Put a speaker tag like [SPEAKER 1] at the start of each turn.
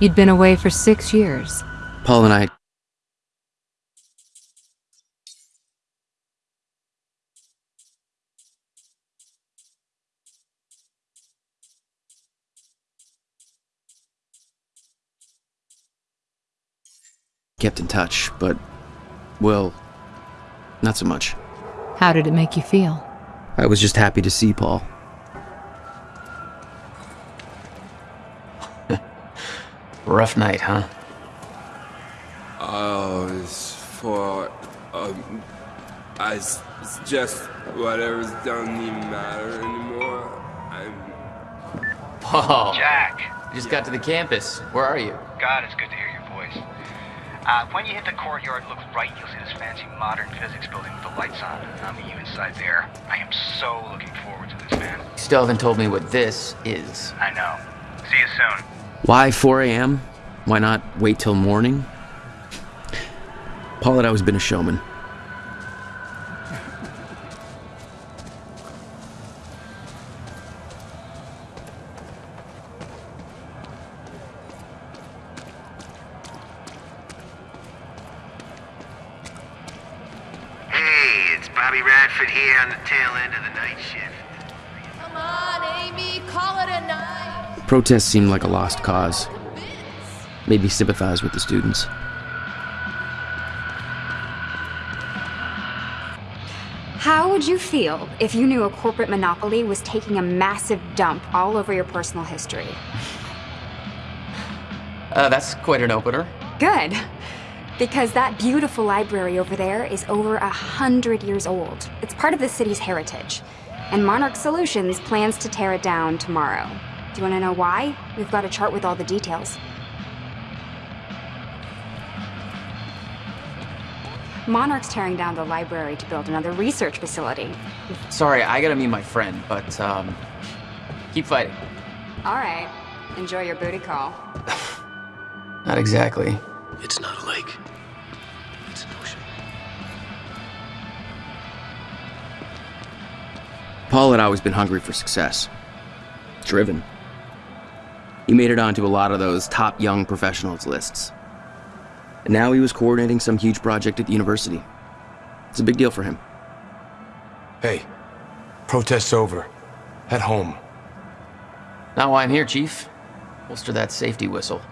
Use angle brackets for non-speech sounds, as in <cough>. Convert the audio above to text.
[SPEAKER 1] You'd been away for six years.
[SPEAKER 2] Paul and I kept in touch, but, well, not so much.
[SPEAKER 1] How did it make you feel?
[SPEAKER 2] I was just happy to see Paul.
[SPEAKER 3] Rough night, huh?
[SPEAKER 4] Oh, it's for um, I s- it's just whatever's doesn't even matter anymore. I'm
[SPEAKER 3] Whoa.
[SPEAKER 5] Jack,
[SPEAKER 3] You just got to the campus. Where are you?
[SPEAKER 5] God, it's good to hear your voice. Uh, when you hit the courtyard, look right, you'll see this fancy modern physics building with the lights on. I'll meet you inside there. I am so looking forward to this, man.
[SPEAKER 3] You still haven't told me what this is.
[SPEAKER 5] I know. See you soon.
[SPEAKER 2] Why 4 a.m.? Why not wait till morning? Paul had always been a showman.
[SPEAKER 6] Hey, it's Bobby Radford here on the tail end of the night shift.
[SPEAKER 2] Protests seemed like a lost cause. Made me sympathize with the students.
[SPEAKER 7] How would you feel if you knew a corporate monopoly was taking a massive dump all over your personal history?
[SPEAKER 3] Uh, that's quite an opener.
[SPEAKER 7] Good. Because that beautiful library over there is over a hundred years old. It's part of the city's heritage. And Monarch Solutions plans to tear it down tomorrow. Do you want to know why? We've got a chart with all the details. Monarch's tearing down the library to build another research facility.
[SPEAKER 3] Sorry, I gotta meet my friend, but, um, keep fighting.
[SPEAKER 7] All right. Enjoy your booty call. <sighs>
[SPEAKER 3] Not exactly.
[SPEAKER 6] It's not a lake. It's an ocean.
[SPEAKER 2] Paul had always been hungry for success. Driven. He made it onto a lot of those top young professionals lists. And now he was coordinating some huge project at the university. It's a big deal for him.
[SPEAKER 8] Hey, protest's over. Head home.
[SPEAKER 3] Not why I'm here, Chief. Holster that safety whistle.